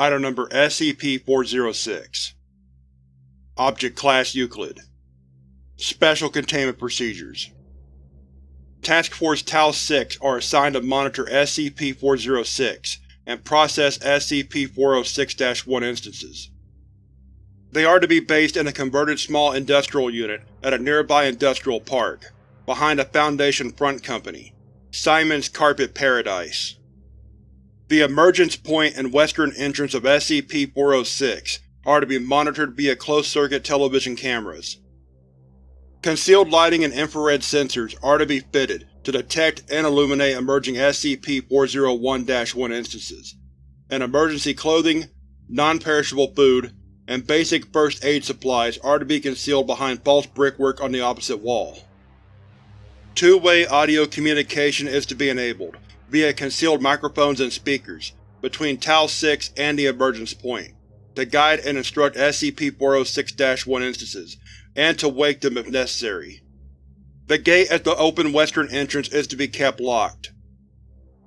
Item Number SCP-406 Object Class Euclid Special Containment Procedures Task Force Tau-6 are assigned to monitor SCP-406 and process SCP-406-1 instances. They are to be based in a converted small industrial unit at a nearby industrial park, behind a Foundation front company, Simon's Carpet Paradise. The emergence point and western entrance of SCP-406 are to be monitored via closed-circuit television cameras. Concealed lighting and infrared sensors are to be fitted to detect and illuminate emerging SCP-401-1 instances, and emergency clothing, non-perishable food, and basic first aid supplies are to be concealed behind false brickwork on the opposite wall. Two-way audio communication is to be enabled, via concealed microphones and speakers, between Tau-6 and the emergence point, to guide and instruct SCP-406-1 instances, and to wake them if necessary. The gate at the open western entrance is to be kept locked.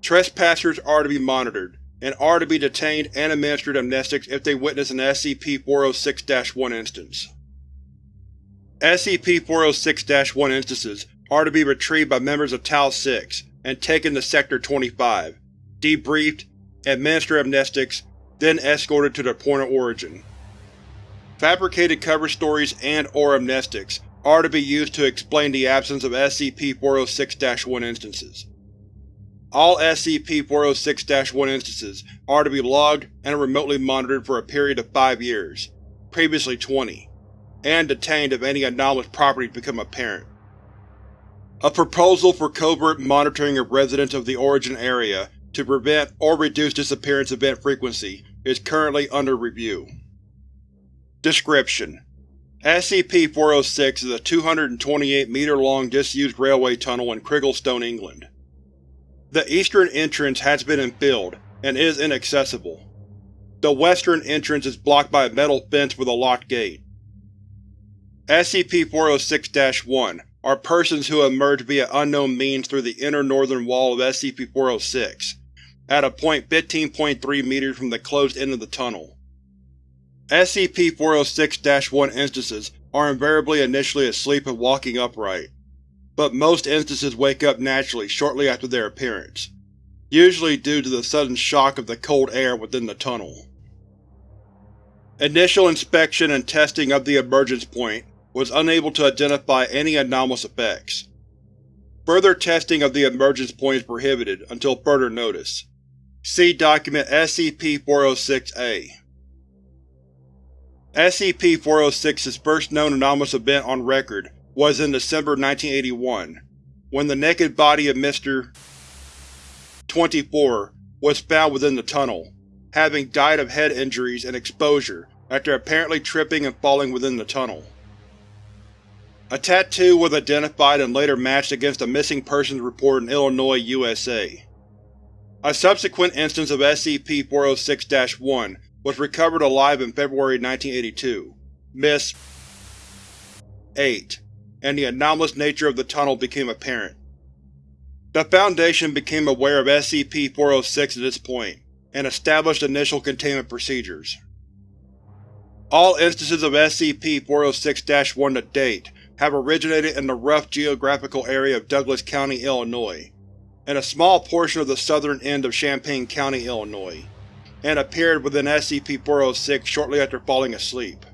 Trespassers are to be monitored, and are to be detained and administered amnestics if they witness an SCP-406-1 instance. SCP-406-1 instances are to be retrieved by members of Tau-6 and taken to Sector 25, debriefed, administered amnestics, then escorted to their point of origin. Fabricated cover stories and or amnestics are to be used to explain the absence of SCP-406-1 instances. All SCP-406-1 instances are to be logged and remotely monitored for a period of five years, previously 20, and detained if any anomalous properties become apparent. A proposal for covert monitoring of residents of the Origin area to prevent or reduce disappearance event frequency is currently under review. Description: SCP-406 is a 228-meter-long disused railway tunnel in Crigglestone, England. The eastern entrance has been infilled, and is inaccessible. The western entrance is blocked by a metal fence with a locked gate. SCP-406-1 are persons who emerge via unknown means through the inner northern wall of SCP-406, at a point 15.3 meters from the closed end of the tunnel. SCP-406-1 instances are invariably initially asleep and walking upright, but most instances wake up naturally shortly after their appearance, usually due to the sudden shock of the cold air within the tunnel. Initial inspection and testing of the emergence point was unable to identify any anomalous effects. Further testing of the emergence point is prohibited until further notice. See Document SCP-406-A. SCP-406's first known anomalous event on record was in December 1981, when the naked body of Mr. 24 was found within the tunnel, having died of head injuries and exposure after apparently tripping and falling within the tunnel. A tattoo was identified and later matched against a missing persons report in Illinois, USA. A subsequent instance of SCP-406-1 was recovered alive in February 1982, Miss 8, and the anomalous nature of the tunnel became apparent. The Foundation became aware of SCP-406 at this point, and established initial containment procedures. All instances of SCP-406-1 to date have originated in the rough geographical area of Douglas County, Illinois, and a small portion of the southern end of Champaign County, Illinois, and appeared within SCP-406 shortly after falling asleep.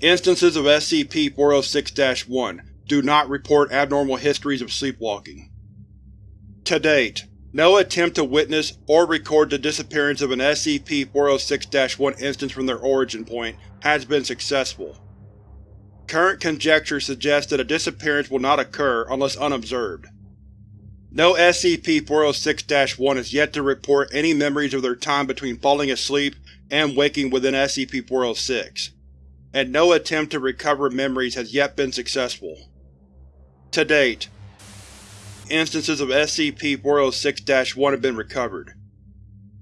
Instances of SCP-406-1 do not report abnormal histories of sleepwalking. To date, no attempt to witness or record the disappearance of an SCP-406-1 instance from their origin point has been successful. Current conjecture suggests that a disappearance will not occur unless unobserved. No SCP-406-1 has yet to report any memories of their time between falling asleep and waking within SCP-406, and no attempt to recover memories has yet been successful. To date, instances of SCP-406-1 have been recovered.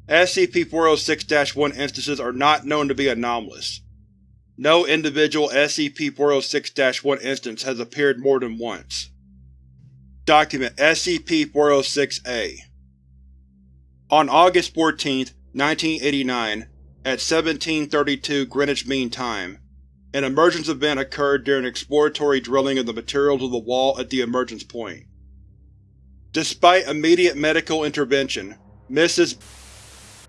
SCP-406-1 instances are not known to be anomalous, no individual SCP-406-1 instance has appeared more than once. Document SCP-406-A On August 14, 1989, at 1732 Greenwich Mean Time, an emergence event occurred during exploratory drilling of the materials of the wall at the emergence point. Despite immediate medical intervention, Mrs.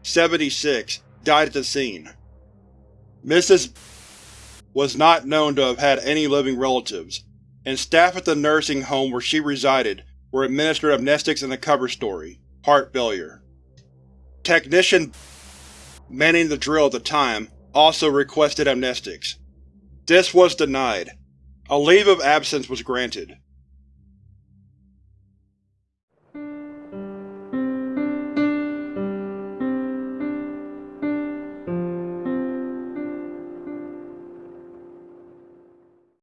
76 died at the scene. Mrs. was not known to have had any living relatives, and staff at the nursing home where she resided were administered amnestics and a cover story, heart failure. Technician manning the drill at the time also requested amnestics. This was denied. A leave of absence was granted.